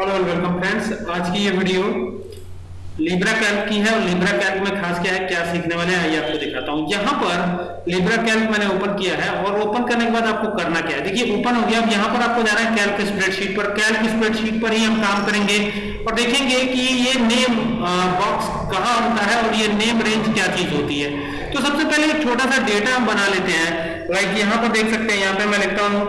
Hello and welcome friends आज की ये वीडियो लिब्रा कैल्क की है और लिब्रा कैल्क में खास क्या है, क्या सीखने वाले हैं, आइए आपको दिखाता हूँ। यहाँ पर लिब्रा कैल्क मैंने ओपन किया है और ओपन करने के बाद आपको करना क्या है। देखिए ओपन हो गया। अब यहाँ पर आपको जाना है कैल्क स्प्रेडशीट पर। कैल्क स्प्रेडशीट पर ही हम काम करेंगे और देखेंगे कि ये नेम बॉक्स कहाँ होता है और ये नेम रेंज क्या चीज़ होती है। तो सबसे पहले एक छोटा सा डेटा हम बना लेते हैं। लाइक यहाँ पर देख सकते हैं, यहाँ पे मैं लिखता हूँ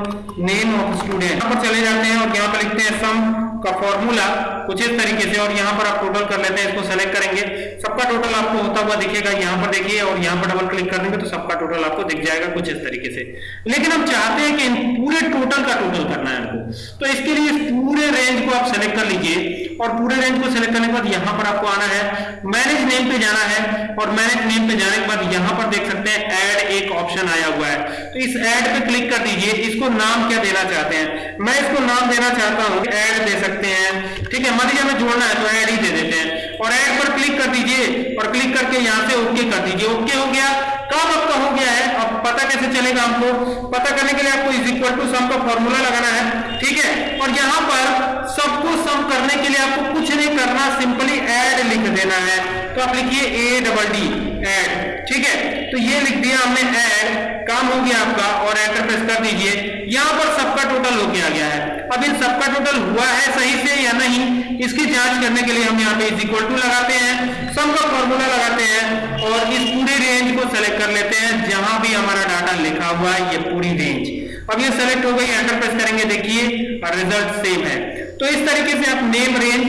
नेम ऑफ़ स्टूडेंट यहाँ पर चले जाते हैं और यहाँ पर लिखते हैं सम का फॉर्मूला कुछ इस तरीके से और यहाँ पर आप टोटल कर लेते हैं, इसको सेलेक्ट करेंगे। सबका टोटल आपको होता हुआ दिखेगा यहाँ पर देखिए और यहाँ पर डबल क्लिक कर देंगे तो सबका टोटल आपको दिख जाएगा कुछ इस तरीके से। लेकिन हम चाहते हैं कि पूरे टोटल का टोटल करना है हमको। तो इसके लिए पूरे रेंज को आप सेलेक्ट कर लीजिए। और पूरे रेंज को सेलेक्ट करने के बाद यहाँ पर आपको आना है। मैनेज नेम पे जाना है और मैनेज नेम पे जाने के बाद यहाँ पर देख सकते हैं एड एक ऑप्शन आया हुआ है। तो इस एड पे क्लिक कर दीजिए। इसको नाम क्या देना चाहते हैं? मैं इसको नाम देना चाहता हूँ एड दे सकते हैं। ठीक है मान लीजिए हमें जोड़ना है तो ऐड ही दे देते हैं। और ऐड पर क्लिक कर दीजिए और क्लिक करके यहाँ से ओके कर दीजिए। ओके हो गया। काम आपका हो गया है? अब पता कैसे चलेगा हमको? पता करने के लिए आपको इज़ इक्वल टू सम का फॉर्मूला लगाना है। ठीक है? और यहाँ पर करने के लिए आपको कुछ नहीं करना सिंपली एड लिख देना है। तो आप लिखिए ए डबल डी ऐड ठीक है? तो ये लिख दिया हमने ऐड काम हो गया आपका, और एंटर प्रेस कर दीजिए। यहाँ पर सबका टोटल हो गया गया है। अब इन सबका टोटल हुआ है सही से या नहीं, इसकी जाँच करने के लिए हम यहाँ पे इज़ इक्वल टू लगाते हैं सम का फॉर्मूला लगाते हैं, और इस पूरी रेंज को सेलेक्ट कर लेते हैं, जहाँ भी हमारा डाटा लिखा हुआ है, ये पूरी रेंज अब ये सेलेक्ट हो गई, एंटर प्रेस करेंगे, देखिए रिज़ल्ट सेम है। तो इस तरीके से आप नेम रेंज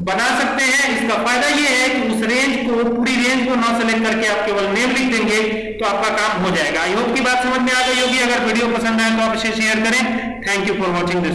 बना सकते हैं। इसका फ़ायदा यह है कि उस रेंज को, पूरी रेंज को ना सेलेक्ट करके आप केवल नेम लिख देंगे तो आपका काम हो जाएगा। आई होप की बात समझ में आ गई होगी। अगर वीडियो पसंद आए तो आप इसे शेयर करें। Thank you for watching this